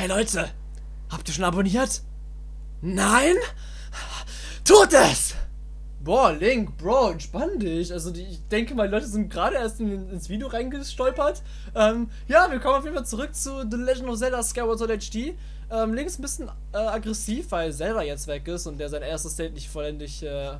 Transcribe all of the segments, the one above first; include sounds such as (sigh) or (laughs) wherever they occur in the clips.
Hey Leute, habt ihr schon abonniert? Nein? Tut es! Boah, Link, Bro, entspann dich. Also ich denke mal, Leute sind gerade erst in, ins Video reingestolpert. Ähm, ja, wir kommen auf jeden Fall zurück zu The Legend of Zelda Skyward Sword HD. Ähm, Link ist ein bisschen äh, aggressiv, weil Zelda jetzt weg ist und der sein erstes State nicht vollendig äh, äh,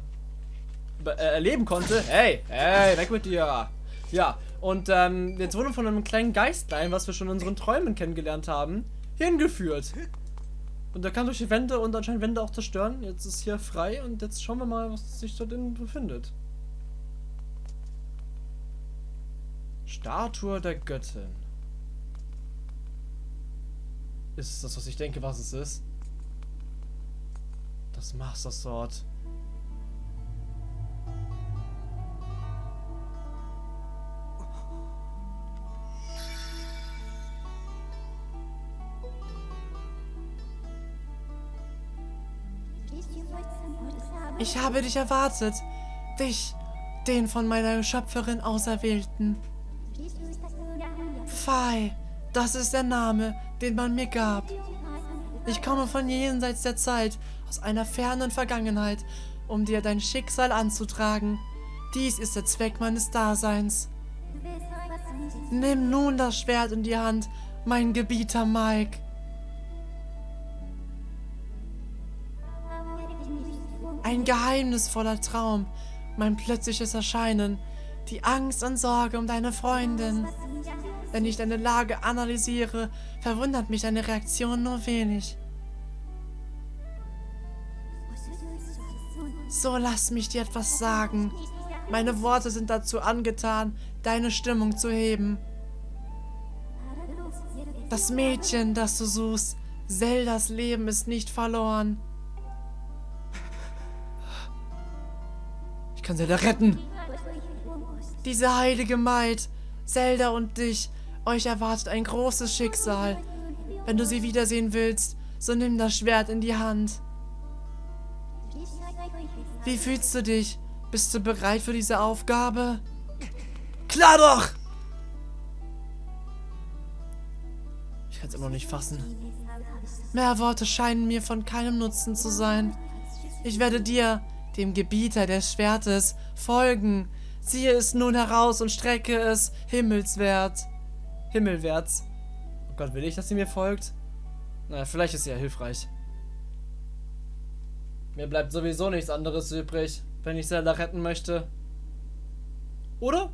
erleben konnte. Hey, hey, weg mit dir. Ja, und ähm, jetzt wurden wir von einem kleinen Geistlein, was wir schon in unseren Träumen kennengelernt haben, hingeführt. Und er kann durch die Wände und anscheinend Wände auch zerstören. Jetzt ist hier frei und jetzt schauen wir mal, was sich dort drin befindet. Statue der Göttin. Ist das, was ich denke, was es ist? Das Master Sword. Ich habe dich erwartet. Dich, den von meiner Schöpferin Auserwählten. Fei, das ist der Name, den man mir gab. Ich komme von jenseits der Zeit, aus einer fernen Vergangenheit, um dir dein Schicksal anzutragen. Dies ist der Zweck meines Daseins. Nimm nun das Schwert in die Hand, mein Gebieter Mike. Geheimnisvoller Traum, mein plötzliches Erscheinen, die Angst und Sorge um deine Freundin. Wenn ich deine Lage analysiere, verwundert mich deine Reaktion nur wenig. So lass mich dir etwas sagen. Meine Worte sind dazu angetan, deine Stimmung zu heben. Das Mädchen, das du suchst, Zeldas Leben ist nicht verloren. Kann Zelda retten. Diese heilige Maid, Zelda und dich, euch erwartet ein großes Schicksal. Wenn du sie wiedersehen willst, so nimm das Schwert in die Hand. Wie fühlst du dich? Bist du bereit für diese Aufgabe? Klar doch! Ich kann es immer noch nicht fassen. Mehr Worte scheinen mir von keinem Nutzen zu sein. Ich werde dir, dem Gebieter des Schwertes, folgen. Ziehe es nun heraus und strecke es himmelswert. Himmelwärts. Oh Gott, will ich, dass sie mir folgt? Na, vielleicht ist sie ja hilfreich. Mir bleibt sowieso nichts anderes übrig, wenn ich Zelda retten möchte. Oder?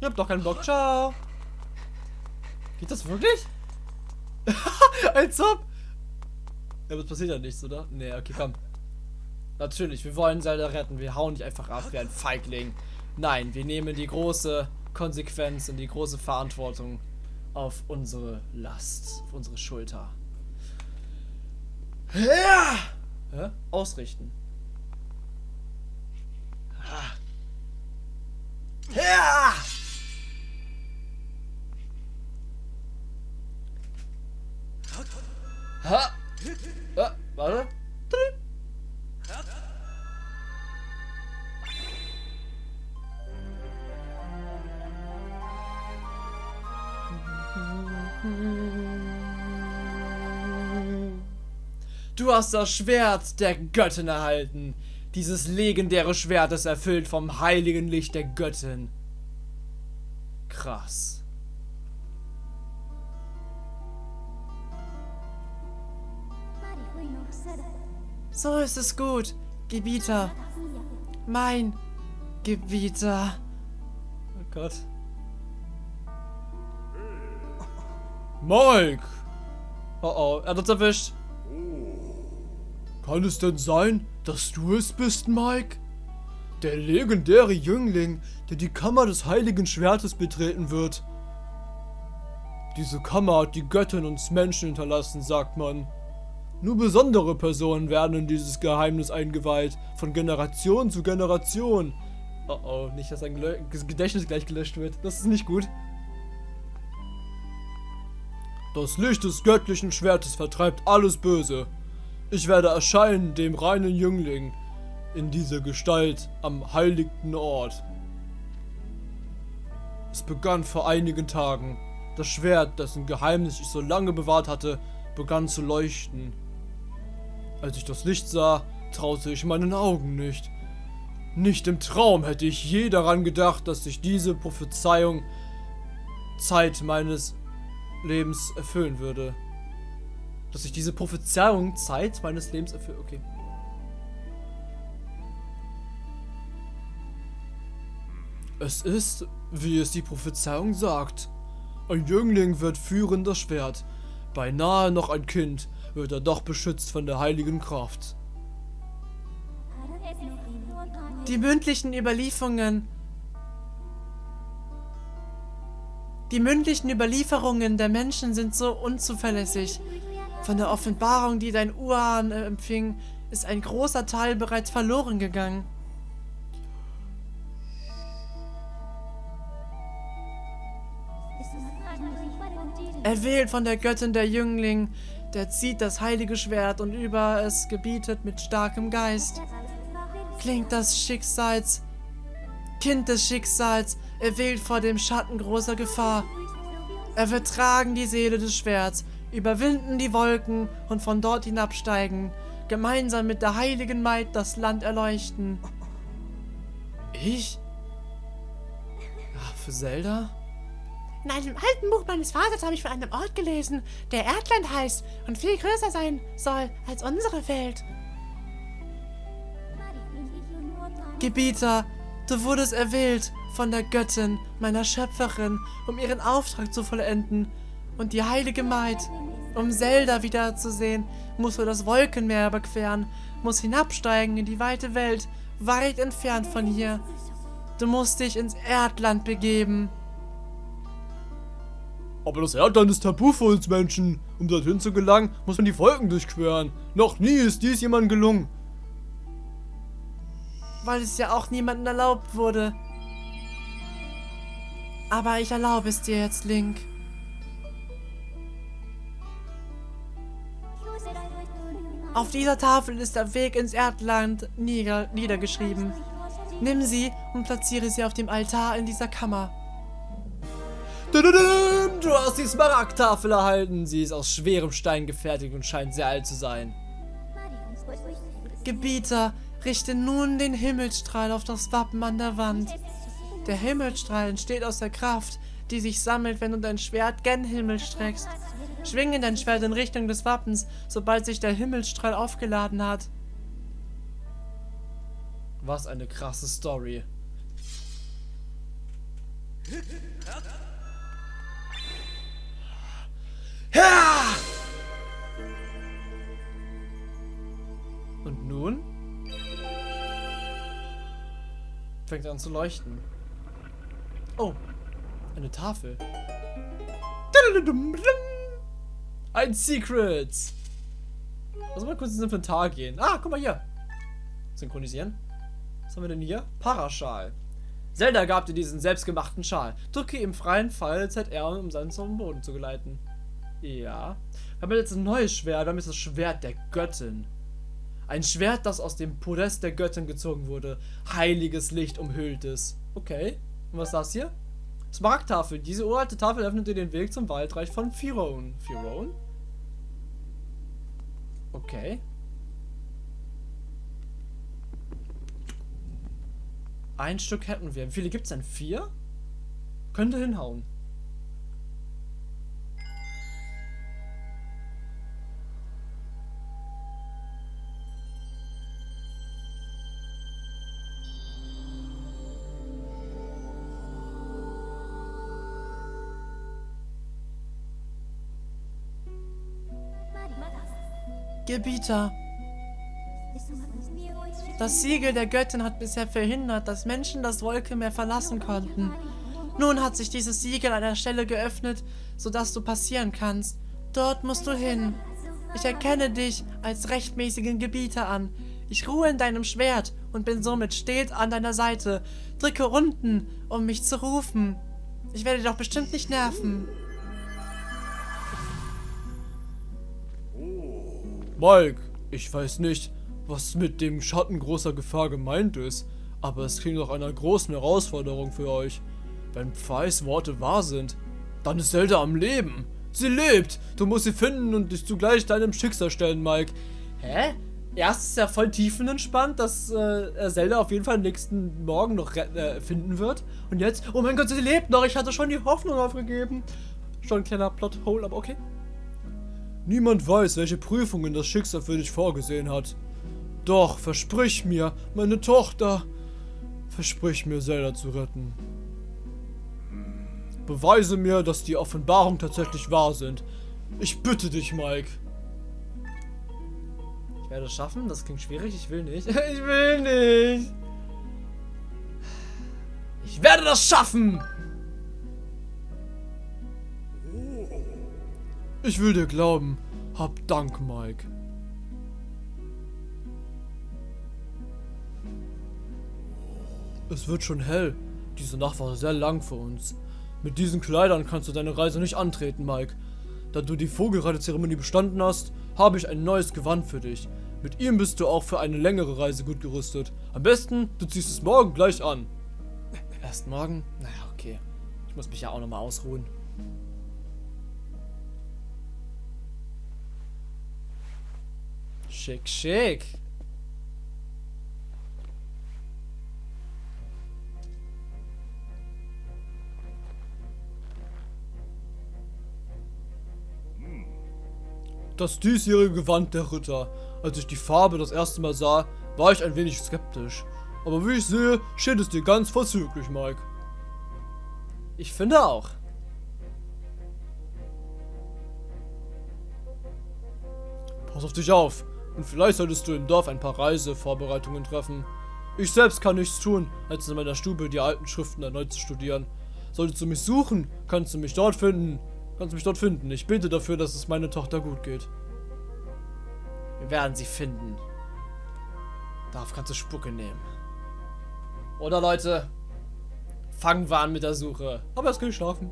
Ihr habt doch keinen Bock. Ciao. Geht das wirklich? (laughs) Als ob. Ja, was passiert ja nichts, oder? Nee, okay, komm. Natürlich, wir wollen Zelda retten. Wir hauen nicht einfach ab wie ein Feigling. Nein, wir nehmen die große Konsequenz und die große Verantwortung auf unsere Last, auf unsere Schulter. Ja! ja? Ausrichten. Ja! Hast das Schwert der Göttin erhalten. Dieses legendäre Schwert ist erfüllt vom heiligen Licht der Göttin. Krass. So ist es gut, Gebieter. Mein Gebieter. Oh Gott. Mike! Oh oh, er hat uns erwischt. Kann es denn sein, dass du es bist, Mike? Der legendäre Jüngling, der die Kammer des heiligen Schwertes betreten wird. Diese Kammer hat die Göttin uns Menschen hinterlassen, sagt man. Nur besondere Personen werden in dieses Geheimnis eingeweiht, von Generation zu Generation. Oh oh, nicht, dass ein Gedächtnis gleich gelöscht wird. Das ist nicht gut. Das Licht des göttlichen Schwertes vertreibt alles Böse. Ich werde erscheinen, dem reinen Jüngling, in dieser Gestalt am heiligten Ort. Es begann vor einigen Tagen, Das Schwert, dessen Geheimnis ich so lange bewahrt hatte, begann zu leuchten. Als ich das Licht sah, traute ich meinen Augen nicht. Nicht im Traum hätte ich je daran gedacht, dass sich diese Prophezeiung Zeit meines Lebens erfüllen würde. Dass sich diese Prophezeiung Zeit meines Lebens erfüllt. Okay. Es ist, wie es die Prophezeiung sagt. Ein Jüngling wird führen das Schwert. Beinahe noch ein Kind wird er doch beschützt von der heiligen Kraft. Die mündlichen Überlieferungen. Die mündlichen Überlieferungen der Menschen sind so unzuverlässig. Von der Offenbarung, die dein Urahn empfing, ist ein großer Teil bereits verloren gegangen. Erwählt von der Göttin der Jüngling, der zieht das heilige Schwert und über es gebietet mit starkem Geist. Klingt das Schicksals, Kind des Schicksals, erwählt vor dem Schatten großer Gefahr. Er wird tragen die Seele des Schwerts, überwinden die Wolken und von dort hinabsteigen, gemeinsam mit der heiligen Maid das Land erleuchten. Ich? Ach, für Zelda? In einem alten Buch meines Vaters habe ich von einem Ort gelesen, der Erdland heißt und viel größer sein soll als unsere Welt. Gebieter, du wurdest erwählt von der Göttin, meiner Schöpferin, um ihren Auftrag zu vollenden. Und die heilige Maid, um Zelda wiederzusehen, musst du das Wolkenmeer überqueren, musst hinabsteigen in die weite Welt, weit entfernt von hier. Du musst dich ins Erdland begeben. Aber das Erdland ist tabu für uns Menschen. Um dorthin zu gelangen, muss man die Wolken durchqueren. Noch nie ist dies jemandem gelungen. Weil es ja auch niemandem erlaubt wurde. Aber ich erlaube es dir jetzt, Link. Auf dieser Tafel ist der Weg ins Erdland nieder niedergeschrieben. Nimm sie und platziere sie auf dem Altar in dieser Kammer. Du hast die Smaragdtafel erhalten. Sie ist aus schwerem Stein gefertigt und scheint sehr alt zu sein. Gebieter, richte nun den Himmelstrahl auf das Wappen an der Wand. Der Himmelstrahl entsteht aus der Kraft, die sich sammelt, wenn du dein Schwert gen Himmel streckst. Schwinge dein Schwert in Richtung des Wappens, sobald sich der Himmelstrahl aufgeladen hat. Was eine krasse Story. Ja! Und nun? Fängt an zu leuchten. Oh, eine Tafel. Ein Secret. Lass mal kurz ins Inventar gehen. Ah, guck mal hier. Synchronisieren. Was haben wir denn hier? Paraschal. Zelda gab dir diesen selbstgemachten Schal. Drücke im freien Fall ZR, um seinen zum Boden zu geleiten. Ja. Wir haben jetzt ein neues Schwert. Wir haben jetzt das Schwert der Göttin. Ein Schwert, das aus dem Podest der Göttin gezogen wurde. Heiliges Licht umhüllt es. Okay. Und was ist das hier? Smaragdtafel. Diese uralte Tafel öffnet dir den Weg zum Waldreich von Firon. Firon? Okay. Ein Stück hätten wir. Wie viele gibt es denn? Vier? Könnte hinhauen. Gebieter. Das Siegel der Göttin hat bisher verhindert, dass Menschen das Wolkenmeer verlassen konnten. Nun hat sich dieses Siegel an der Stelle geöffnet, sodass du passieren kannst. Dort musst du hin. Ich erkenne dich als rechtmäßigen Gebieter an. Ich ruhe in deinem Schwert und bin somit stets an deiner Seite. Drücke unten, um mich zu rufen. Ich werde dich doch bestimmt nicht nerven. Mike, ich weiß nicht, was mit dem Schatten großer Gefahr gemeint ist, aber es klingt nach einer großen Herausforderung für euch. Wenn Pfeis Worte wahr sind, Dann ist Zelda am Leben. Sie lebt. Du musst sie finden und dich zugleich deinem Schicksal stellen, Mike. Hä? Erst ist ja voll tiefenentspannt, dass äh, Zelda auf jeden Fall nächsten Morgen noch äh, finden wird. Und jetzt, oh mein Gott, sie lebt noch. Ich hatte schon die Hoffnung aufgegeben. Schon ein kleiner Plothole, aber okay. Niemand weiß, welche Prüfungen das Schicksal für dich vorgesehen hat. Doch, versprich mir, meine Tochter, versprich mir, Zelda zu retten. Beweise mir, dass die Offenbarungen tatsächlich wahr sind. Ich bitte dich, Mike. Ich werde es schaffen, das klingt schwierig, ich will nicht. (laughs) Ich will nicht. Ich werde das schaffen! Ich will dir glauben. Hab Dank, Mike. Es wird schon hell. Diese Nacht war sehr lang für uns. Mit diesen Kleidern kannst du deine Reise nicht antreten, Mike. Da du die Vogelreidezeremonie bestanden hast, habe ich ein neues Gewand für dich. Mit ihm bist du auch für eine längere Reise gut gerüstet. Am besten, du ziehst es morgen gleich an. Erst morgen? Naja, okay. Ich muss mich ja auch nochmal ausruhen. Schick, schick. Das diesjährige Gewand der Ritter. Als ich die Farbe das erste Mal sah, war ich ein wenig skeptisch. Aber wie ich sehe, steht es dir ganz vorzüglich, Mike. Ich finde auch. Pass auf dich auf. Und vielleicht solltest du im Dorf ein paar Reisevorbereitungen treffen. Ich selbst kann nichts tun, als in meiner Stube die alten Schriften erneut zu studieren. Solltest du mich suchen, kannst du mich dort finden. Kannst du mich dort finden. Ich bete dafür, dass es meiner Tochter gut geht. Wir werden sie finden. Darauf kannst du Spucke nehmen. Oder Leute, fangen wir an mit der Suche. Aber jetzt kann ich schlafen.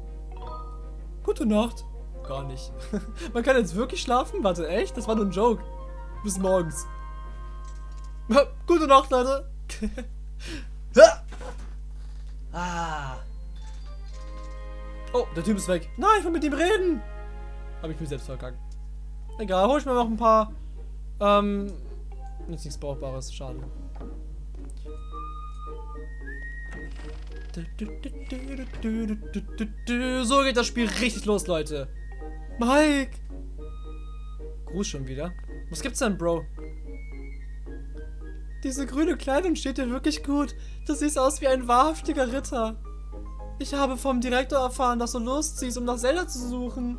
Gute Nacht. Gar nicht. (laughs) Man kann jetzt wirklich schlafen? Warte, echt? Das war nur ein Joke. Bis morgens. Gute Nacht, Leute. (laughs) ah. Oh, der Typ ist weg. Nein, ich will mit ihm reden. Habe ich mir selbst vergangen. Egal, hol ich mir noch ein paar. Ähm. Ist nichts Brauchbares, schade. So geht das Spiel richtig los, Leute. Mike! Gruß schon wieder. Was gibt's denn, Bro? Diese grüne Kleidung steht dir wirklich gut. Du siehst aus wie ein wahrhaftiger Ritter. Ich habe vom Direktor erfahren, dass du losziehst, um nach Zelda zu suchen.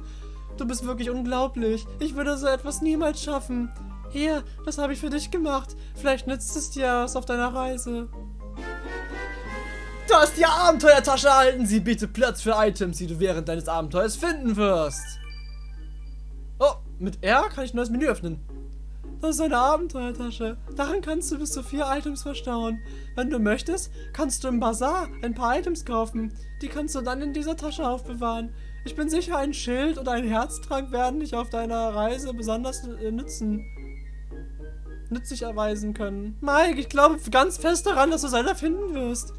Du bist wirklich unglaublich. Ich würde so etwas niemals schaffen. Hier, das habe ich für dich gemacht. Vielleicht nützt es dir was auf deiner Reise. Du hast die Abenteuertasche erhalten. Sie bietet Platz für Items, die du während deines Abenteuers finden wirst. Mit R kann ich ein neues Menü öffnen. Das ist eine Abenteuertasche. Darin kannst du bis zu vier Items verstauen. Wenn du möchtest, kannst du im Bazar ein paar Items kaufen. Die kannst du dann in dieser Tasche aufbewahren. Ich bin sicher, ein Schild oder ein Herztrank werden dich auf deiner Reise besonders äh, nützen. Nützlich erweisen können. Mike, ich glaube ganz fest daran, dass du Zelda finden wirst.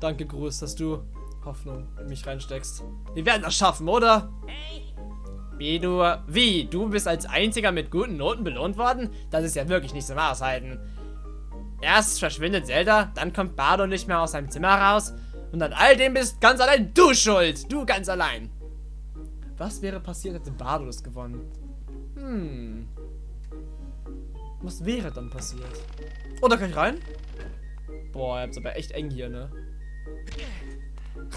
Danke, Gruß, dass du Hoffnung in mich reinsteckst. Wir werden das schaffen, oder? Wie du, wie, du bist als einziger mit guten Noten belohnt worden? Das ist ja wirklich nicht zum Aushalten. Erst verschwindet Zelda, dann kommt Bardo nicht mehr aus seinem Zimmer raus und an all dem bist ganz allein du schuld. Du ganz allein. Was wäre passiert, hätte Bardo das gewonnen? Hm. Was wäre dann passiert? Oh, da kann ich rein? Boah, ihr habt aber echt eng hier, ne?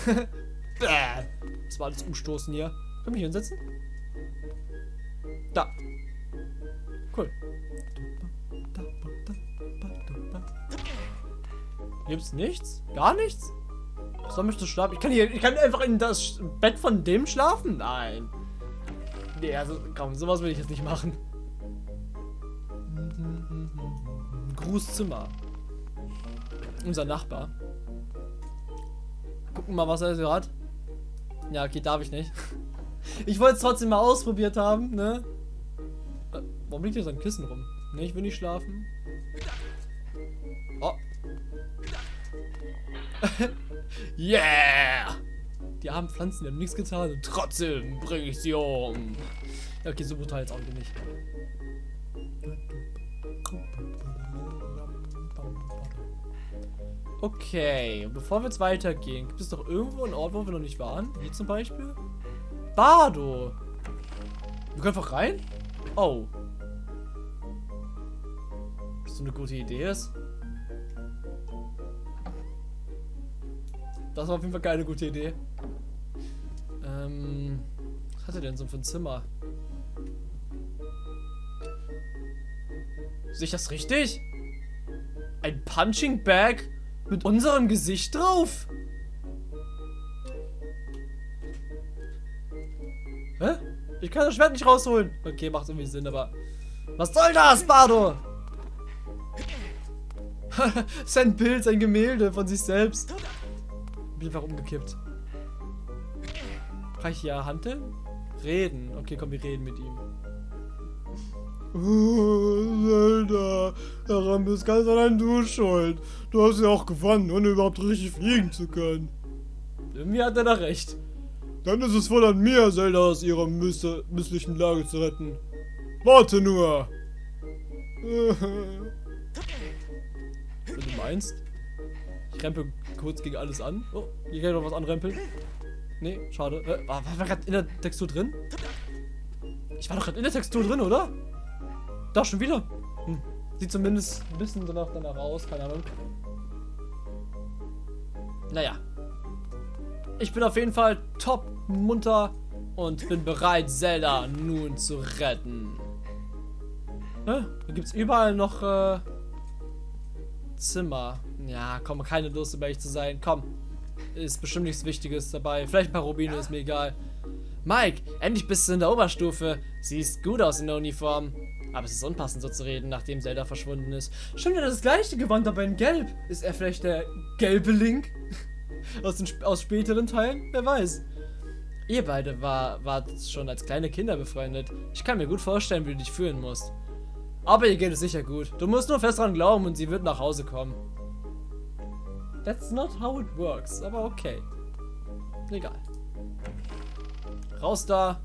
(laughs) das war alles umstoßen hier. Können wir hier hinsetzen? Da. Cool. Gibt's nichts? Gar nichts? Soll mich das schlafen? Ich kann hier, ich kann einfach in das Bett von dem schlafen? Nein. Nee, also komm, sowas will ich jetzt nicht machen. Grußzimmer. Unser Nachbar. Gucken mal, was er so hat. Ja, okay, darf ich nicht. (laughs) Ich wollte es trotzdem mal ausprobiert haben, ne? Warum liegt hier so ein Kissen rum? Ne, ich will nicht schlafen. Oh. (laughs) yeah! Die armen Pflanzen, die haben nichts getan und trotzdem bringe ich sie um. Ja, okay, so brutal jetzt auch nicht. Okay, bevor wir jetzt weitergehen, gibt es doch irgendwo einen Ort, wo wir noch nicht waren? Hier zum Beispiel? Bardo! Wir können einfach rein? Oh. So eine gute Idee ist. Das war auf jeden Fall keine gute Idee. Ähm, was hat er denn so für ein Zimmer? Sehe ich das richtig? Ein Punching Bag mit unserem Gesicht drauf? Hä? Ich kann das Schwert nicht rausholen. Okay, macht irgendwie Sinn, aber... Was soll das, Bardo? (laughs) sein Bild, sein Gemälde von sich selbst. Bin einfach umgekippt. Kann ich hier handeln? Reden. Okay, komm, wir reden mit ihm. Zelda, daran bist ganz allein du schuld. Du hast ja auch gewonnen, ohne überhaupt richtig fliegen zu können. Irgendwie hat er da recht. Dann ist es wohl an mir, Zelda aus ihrer miss misslichen Lage zu retten. Warte nur. (laughs) Meinst. Ich rempel kurz gegen alles an. Oh, hier kann ich noch was anrempeln. Nee, schade. Äh, war, war gerade in der Textur drin? Ich war doch gerade in der Textur drin, oder? Da schon wieder. Hm. Sieht zumindest ein bisschen danach, danach aus, keine Ahnung. Naja. Ich bin auf jeden Fall top munter und bin bereit, Zelda nun zu retten. Hä? Da gibt es überall noch äh, Zimmer. Ja, komm, keine Lust, um ehrlich zu sein. Komm. Ist bestimmt nichts Wichtiges dabei. Vielleicht ein paar Rubine, ist mir egal. Mike, endlich bist du in der Oberstufe. Siehst gut aus in der Uniform. Aber es ist unpassend so zu reden, nachdem Zelda verschwunden ist. Stimmt ja das gleiche Gewand, aber in Gelb. Ist er vielleicht der gelbe Link? (laughs) aus, den, aus späteren Teilen? Wer weiß. Ihr beide war, wart schon als kleine Kinder befreundet. Ich kann mir gut vorstellen, wie du dich fühlen musst. Aber ihr geht es sicher gut. Du musst nur fest dran glauben und sie wird nach Hause kommen. That's not how it works, aber okay. Egal. Raus da.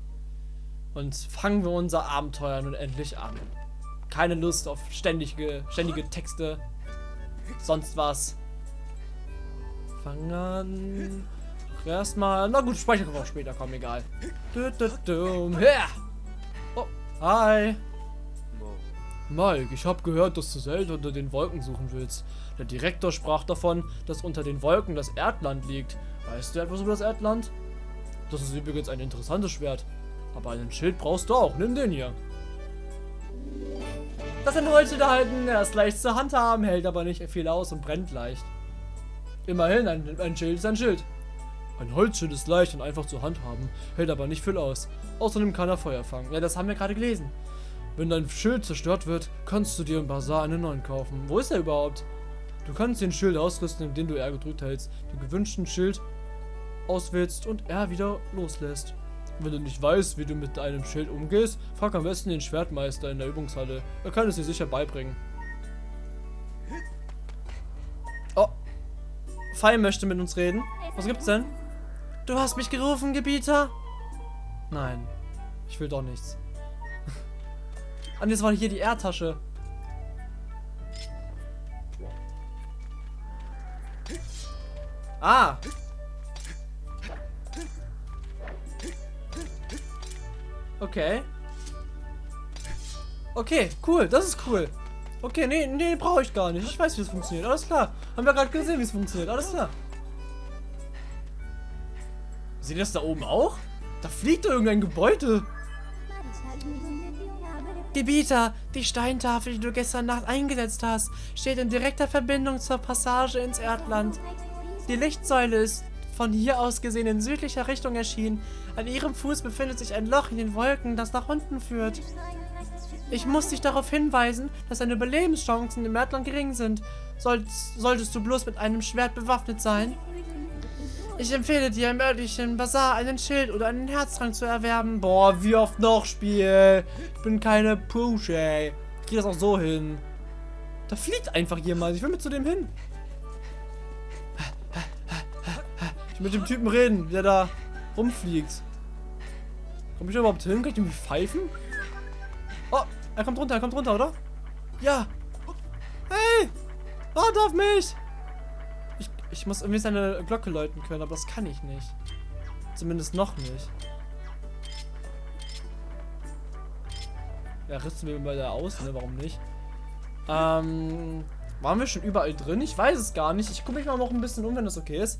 Und fangen wir unser Abenteuer nun endlich an. Keine Lust auf ständige, ständige Texte. Sonst was. Fangen an. Erstmal. Na gut, speichern wir auch später, komm, egal. Du, du, du. Ja. Oh, hi. Mike, ich habe gehört, dass du Zelda unter den Wolken suchen willst. Der Direktor sprach davon, dass unter den Wolken das Erdland liegt. Weißt du etwas über das Erdland? Das ist übrigens ein interessantes Schwert. Aber einen Schild brauchst du auch. Nimm den hier. Das sind Holzschild erhalten. Er ist leicht zu handhaben, hält aber nicht viel aus und brennt leicht. Immerhin, ein, ein Schild ist ein Schild. Ein Holzschild ist leicht und einfach zu handhaben, hält aber nicht viel aus. Außerdem kann er Feuer fangen. Ja, das haben wir gerade gelesen. Wenn dein Schild zerstört wird, kannst du dir im Bazar einen neuen kaufen. Wo ist er überhaupt? Du kannst den Schild ausrüsten, indem du R gedrückt hältst, den gewünschten Schild auswählst und R wieder loslässt. Wenn du nicht weißt, wie du mit deinem Schild umgehst, frag am besten den Schwertmeister in der Übungshalle. Er kann es dir sicher beibringen. Oh. Fei möchte mit uns reden. Was gibt's denn? Du hast mich gerufen, Gebieter? Nein. Ich will doch nichts. Und jetzt war hier die Erdtasche. Ah. Okay. Okay, cool. Das ist cool. Okay, nee, nee, brauche ich gar nicht. Ich weiß, wie es funktioniert. Alles klar. Haben wir gerade gesehen, wie es funktioniert. Alles klar. Seht ihr das da oben auch? Da fliegt da irgendein Gebäude. Gebieter, die Steintafel, die du gestern Nacht eingesetzt hast, steht in direkter Verbindung zur Passage ins Erdland. Die Lichtsäule ist von hier aus gesehen in südlicher Richtung erschienen. An ihrem Fuß befindet sich ein Loch in den Wolken, das nach unten führt. Ich muss dich darauf hinweisen, dass deine Überlebenschancen im Erdland gering sind. Solltest, solltest du bloß mit einem Schwert bewaffnet sein. Ich empfehle dir im örtlichen Bazar einen Schild oder einen Herztrank zu erwerben. Boah, wie oft noch Spiel? Ich bin keine Pusche, ey. Ich krieg das auch so hin. Da fliegt einfach jemand. Ich will mit zu dem hin. Ich will mit dem Typen reden, der da rumfliegt. Komm ich überhaupt hin? Kann ich irgendwie pfeifen? Oh, er kommt runter, er kommt runter, oder? Ja. Hey! Warte auf mich! Ich, muss irgendwie seine Glocke läuten können, aber das kann ich nicht. Zumindest noch nicht. Ja, rüsten wir mal da aus, ne? Warum nicht? Ähm, waren wir schon überall drin? Ich weiß es gar nicht. Ich gucke mich mal noch ein bisschen um, wenn das okay ist.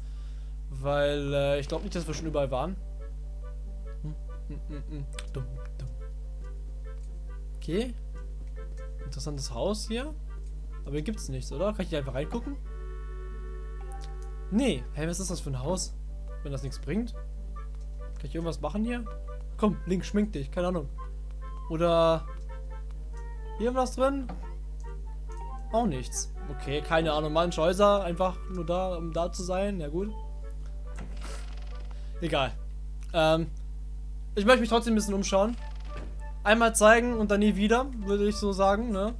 Weil, äh, ich glaube nicht, dass wir schon überall waren. Hm, hm, hm, hm. Dumm, dumm. Okay. Interessantes Haus hier. Aber hier gibt es nichts, oder? Kann ich hier einfach reingucken? Nee. Hä, was ist das für ein Haus? Wenn das nichts bringt? Kann ich irgendwas machen hier? Komm, Link, schmink dich. Keine Ahnung. Oder... Hier was drin? Auch nichts. Okay, keine Ahnung. Manche Häuser einfach nur da, um da zu sein. Ja gut. Egal. Ähm, ich möchte mich trotzdem ein bisschen umschauen. Einmal zeigen und dann nie wieder, würde ich so sagen, ne?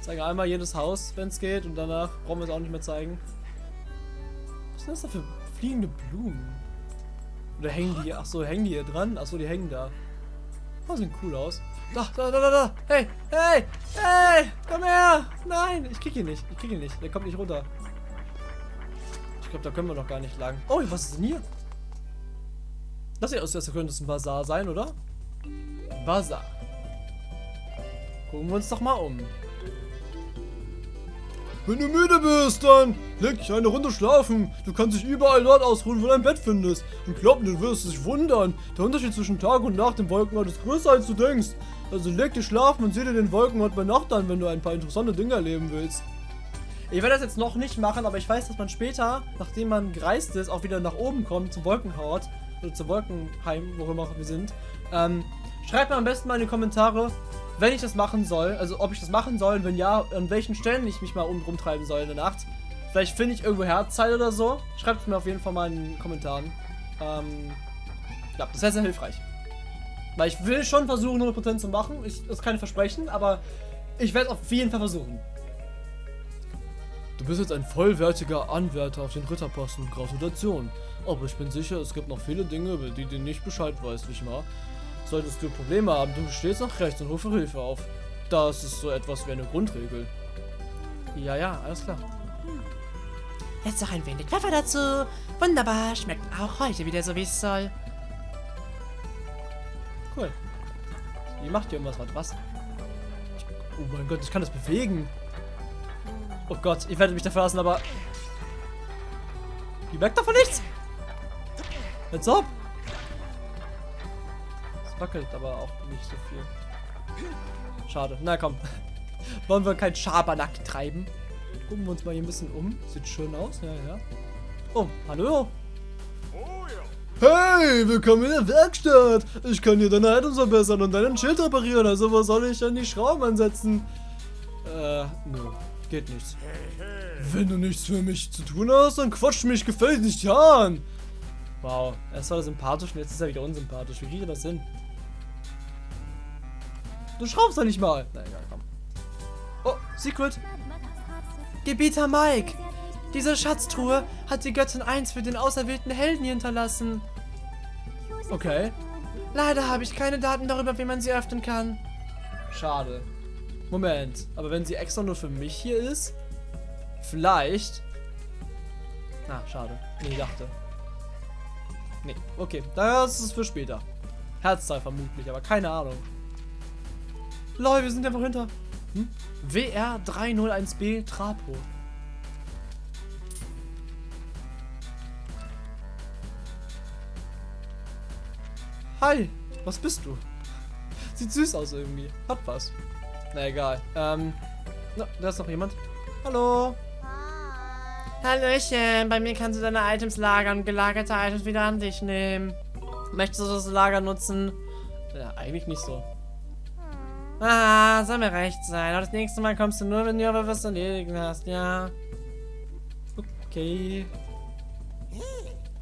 Zeige einmal jedes Haus, wenn es geht, und danach brauchen wir es auch nicht mehr zeigen. Was sind das da für fliegende Blumen? Oder hängen die, ach so, hängen die hier dran? Ach so, die hängen da. Oh, sehen cool aus. Da, da, da, da, da. Hey, hey, hey, komm her. Nein, ich krieg ihn nicht. Ich krieg ihn nicht. Der kommt nicht runter. Ich glaube, da können wir noch gar nicht lang. Oh, was ist denn hier? Das sieht aus, als könnte es ein Bazar sein, oder? Bazar. Gucken wir uns doch mal um. Wenn du müde bist, dann leg dich eine Runde schlafen. Du kannst dich überall dort ausruhen, wo du ein Bett findest. Und glaub mir, du wirst dich wundern. Der Unterschied zwischen Tag und Nacht im Wolkenort ist größer, als du denkst. Also leg dich schlafen und sieh dir den Wolkenort bei Nacht an, wenn du ein paar interessante Dinge erleben willst. Ich werde das jetzt noch nicht machen, aber ich weiß, dass man später, nachdem man gereist ist, auch wieder nach oben kommt zum Wolkenhort. Oder zum Wolkenheim, wo immer wir sind. Ähm, schreibt mir am besten mal in die Kommentare, wenn ich das machen soll, also ob ich das machen soll, wenn ja, an welchen Stellen ich mich mal um, rumtreiben soll in der Nacht. Vielleicht finde ich irgendwo Herzzeit oder so. Schreibt es mir auf jeden Fall mal in den Kommentaren. Ähm, ja, das wäre sehr hilfreich. Weil ich will schon versuchen, 100% zu machen. Ich, das ist kein Versprechen, aber ich werde es auf jeden Fall versuchen. Du bist jetzt ein vollwertiger Anwärter auf den Ritterposten. Gratulation. Aber ich bin sicher, es gibt noch viele Dinge, über die du nicht Bescheid weißt, nicht wahr? Solltest du Probleme haben, du stehst nach rechts und rufe Hilfe auf. Das ist so etwas wie eine Grundregel. Ja, ja, alles klar. Jetzt noch ein wenig Pfeffer dazu. Wunderbar, schmeckt auch heute wieder so, wie es soll. Cool. Die macht hier irgendwas. Was? Oh mein Gott, ich kann das bewegen. Oh Gott, ich werde mich da verlassen, aber... Die merkt davon nichts. Jetzt ab. Wackelt aber auch nicht so viel. Schade. Na komm. (laughs) Wollen wir kein Schabernack treiben? Gucken wir uns mal hier ein bisschen um. Sieht schön aus. Ja, ja. Oh, hallo. Hey, willkommen in der Werkstatt. Ich kann dir deine Items verbessern und deinen Schild reparieren. Also was soll ich an die Schrauben ansetzen? Äh, nö. Geht nichts. Wenn du nichts für mich zu tun hast, dann quatsch mich gefällig nicht an. Wow, erst war er sympathisch und jetzt ist er wieder unsympathisch. Wie kriegt er das hin? Du schraubst doch nicht mal. Na egal, komm. Oh, Secret. Gebieter Mike, diese Schatztruhe hat die Göttin 1 für den auserwählten Helden hinterlassen. Okay. Leider habe ich keine Daten darüber, wie man sie öffnen kann. Schade. Moment, aber wenn sie extra nur für mich hier ist, vielleicht. Ah, schade. Nee, ich dachte. Nee, okay. Das ist für später. Herzteil vermutlich, aber keine Ahnung. Lol, wir sind einfach hinter. Hm? WR301B Trapo. Hi, was bist du? Sieht süß aus irgendwie. Hat was. Na egal. Ähm, na, da ist noch jemand. Hallo. Hallöchen, bei mir kannst du deine Items lagern und gelagerte Items wieder an dich nehmen. Möchtest du das Lager nutzen? Ja, eigentlich nicht so. Ah, soll mir recht sein. Aber das nächste Mal kommst du nur, wenn du aber was erledigen hast, ja. Okay.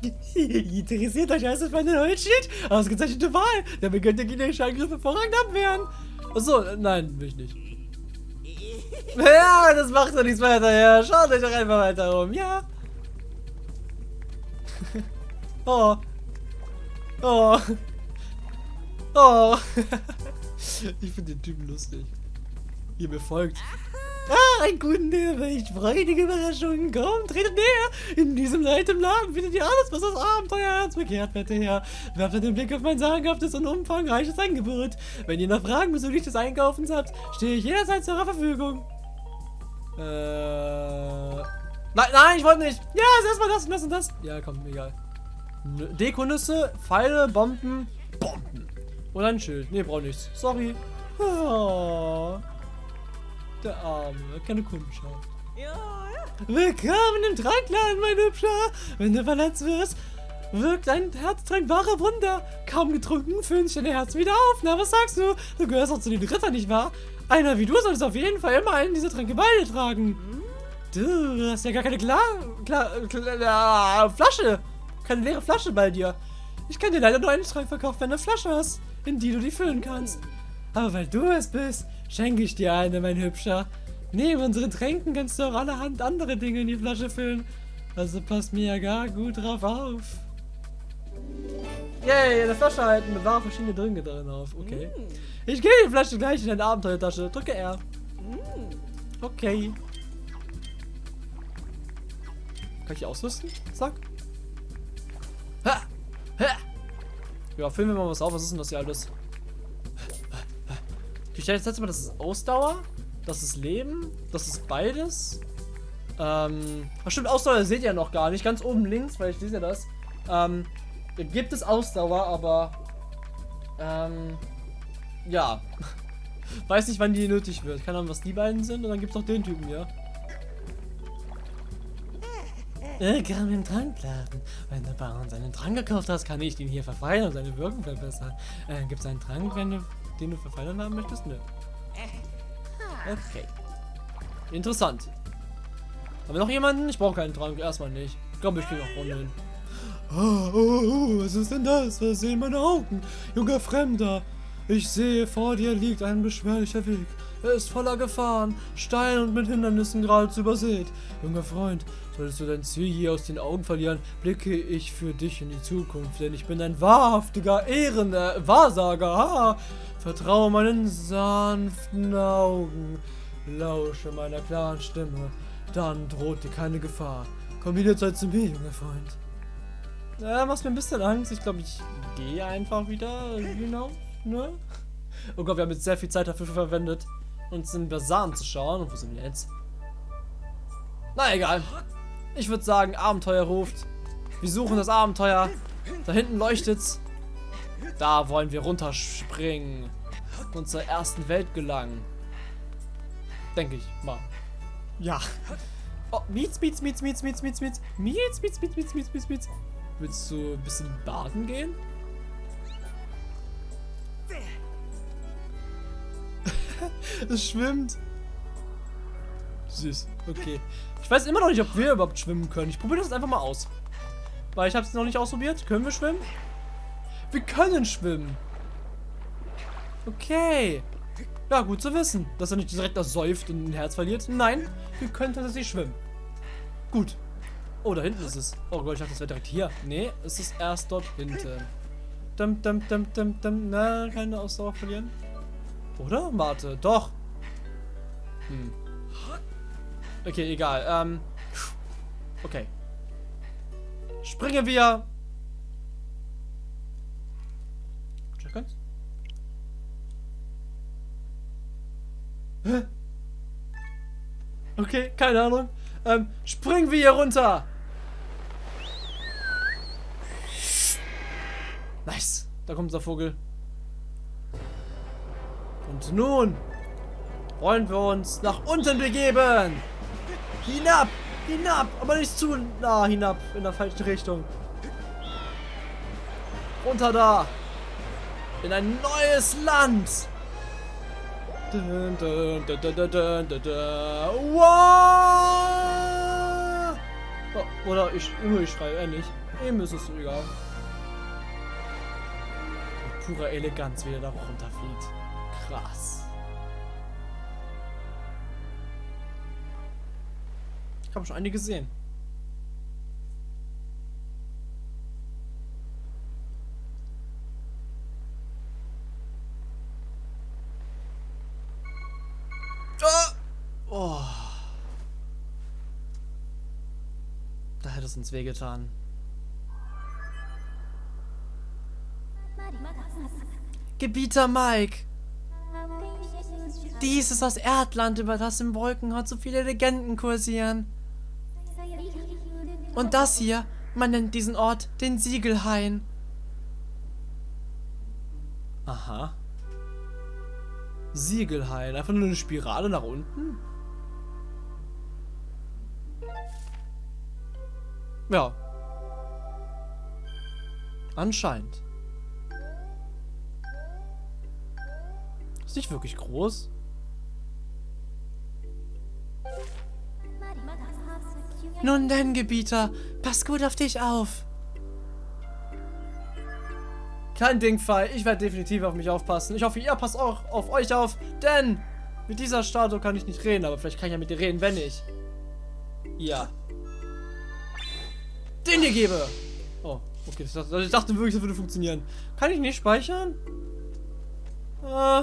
(laughs) Interessiert euch alles für meine neue Schild? Ausgezeichnete Wahl. Damit könnt ihr gegnerische Angriffe hervorragend abwehren. Achso, nein, will ich nicht. (laughs) Ja, das macht doch nichts weiter. Ja, schaut euch doch einfach weiter um, ja. (laughs) Oh. Oh. Oh. Ich finde den Typen lustig. Ihr mir folgt. Ah, ein guten Bericht. Freudige Überraschungen. Komm, tretet näher. In diesem Leid Laden findet ihr alles, was das Abenteuerherz begehrt, wette Herr. Werft den Blick auf mein sagenhaftes und umfangreiches Angebot. Wenn ihr noch Fragen bezüglich des Einkaufens habt, stehe ich jederzeit zur Verfügung. Äh. Nein, nein, ich wollte nicht. Ja, ist erstmal das und das und das. Ja, komm, egal. Dekonüsse, Pfeile, Bomben, Bomben. Und ein Schild. Nee, brauch nichts. Sorry. Oh, der Arme, keine Kundschaft. Willkommen im Trankladen, mein Hübscher. Wenn du verletzt wirst, wirkt ein Herztrank wahre Wunder. Kaum getrunken, füllen sich deine Herz wieder auf. Na, was sagst du? Du gehörst auch zu den Rittern, nicht wahr? Einer wie du solltest auf jeden Fall immer einen dieser Tränke bei dir tragen. Du hast ja gar keine Klar, Klar, Klar, Flasche. Keine leere Flasche bei dir. Ich kann dir leider nur einen Trank verkaufen, wenn du eine Flasche hast, in die du die füllen kannst. Aber weil du es bist, schenke ich dir eine, mein Hübscher. Neben unseren Tränken kannst du auch allerhand andere Dinge in die Flasche füllen. Also passt mir ja gar gut drauf auf. Yay, eine Flasche halten, bewahre verschiedene Drinke darin auf. Okay. Ich gebe die Flasche gleich in deine Abenteuertasche. Drücke R. Okay. Kann ich ausrüsten? Zack. Ha! Ha! Ja, filmen wir mal was auf. Was ist denn das hier alles? Ich stelle jetzt Mal, das ist Ausdauer, das ist Leben, das ist beides. Ähm, stimmt, Ausdauer seht ihr noch gar nicht. Ganz oben links, weil ich lese ja das. Ähm, gibt es Ausdauer, aber ähm, ja. (laughs) Weiß nicht, wann die nötig wird. Keine Ahnung, was die beiden sind. Und dann gibt es noch den Typen hier. Willkommen im Trankladen. Wenn du bei uns einen Trank gekauft hast, kann ich den hier verfeinern und seine Wirkung verbessern. Äh, Gibt es einen Trank, wenn du, den du verfeinern haben möchtest? Nö. Okay. Interessant. Haben wir noch jemanden? Ich brauche keinen Trank. Erstmal nicht. Ich glaube, ich kriege noch Runde hin. Oh, oh, oh, was ist denn das? Was sehen meine Augen? Junger Fremder. Ich sehe, vor dir liegt ein beschwerlicher Weg. Er ist voller Gefahren, steil und mit Hindernissen geradezu übersät. Junger Freund, solltest du dein Ziel je aus den Augen verlieren, blicke ich für dich in die Zukunft, denn ich bin ein wahrhaftiger Ehren, äh, Wahrsager. Vertraue meinen sanften Augen, lausche meiner klaren Stimme, dann droht dir keine Gefahr. Komm jederzeit zu mir, junger Freund. Ja, machst mir ein bisschen Angst. Ich glaube, ich gehe einfach wieder. Genau. Ne? Oh Gott, wir haben jetzt sehr viel Zeit dafür verwendet, uns in Bazar anzuschauen. Und wo sind wir jetzt? Na egal. Ich würde sagen, Abenteuer ruft. Wir suchen das Abenteuer. Da hinten leuchtet's. Da wollen wir runterspringen. Und zur ersten Welt gelangen. Denke ich mal. Ja. Oh, Mietz, Mietz, Mietz, Mietz, Mietz, Mietz, Mietz. Mietz, Mietz, Mietz, Mietz, Mietz, Mietz, Mietz. Willst du ein bisschen baden gehen? (laughs) es schwimmt. Süß. Okay. Ich weiß immer noch nicht, ob wir überhaupt schwimmen können. Ich probiere das einfach mal aus. Weil ich habe es noch nicht ausprobiert. Können wir schwimmen? Wir können schwimmen. Okay. Ja, gut zu wissen, dass er nicht direkt ersäuft und ein Herz verliert. Nein, wir können tatsächlich schwimmen. Gut. Oh, da hinten ist es. Oh Gott, ich dachte, das wäre direkt hier. Nee, es ist erst dort hinten. Dum, dum, dum, dum, dum. Na, keine Ausdauer verlieren. Oder? Warte, doch. Hm. Okay, egal. Ähm. Okay. Springen wir. Check eins. Hä? Okay, keine Ahnung. Ähm, springen wir hier runter. Nice. Da kommt unser Vogel. Und nun wollen wir uns nach unten begeben. Hinab, hinab, aber nicht zu nah hinab, in der falschen Richtung. Runter da. In ein neues Land. Dun, dun, dun. Wow! Oh, oder ich, ich schreie, nicht. Ihm ist es egal. Mit purer Eleganz, wie er da runterfliegt. Krass. Ich habe schon einige gesehen. Ah! Oh. Da hätte es uns wehgetan. Gebieter Mike! Dies ist das Erdland, über das im Wolkenhorn so viele Legenden kursieren. Und das hier, man nennt diesen Ort den Siegelhain. Aha. Siegelhain. Einfach nur eine Spirale nach unten? Ja. Anscheinend. Ist nicht wirklich groß. Nun denn, Gebieter, pass gut auf dich auf. Kein Ding, Fall. Ich werde definitiv auf mich aufpassen. Ich hoffe, ihr passt auch auf euch auf, denn mit dieser Statue kann ich nicht reden, aber vielleicht kann ich ja mit dir reden, wenn ich. Ja. Den dir gebe. Oh, okay. Ich dachte, ich dachte wirklich, das würde funktionieren. Kann ich nicht speichern? Äh.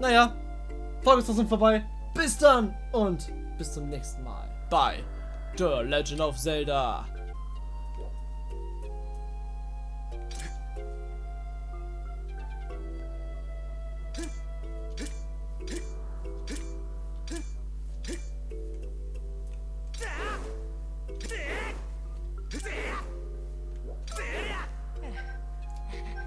Naja. Folge ist trotzdem vorbei. Bis dann und bis zum nächsten Mal. Bye. The Legend of Zelda.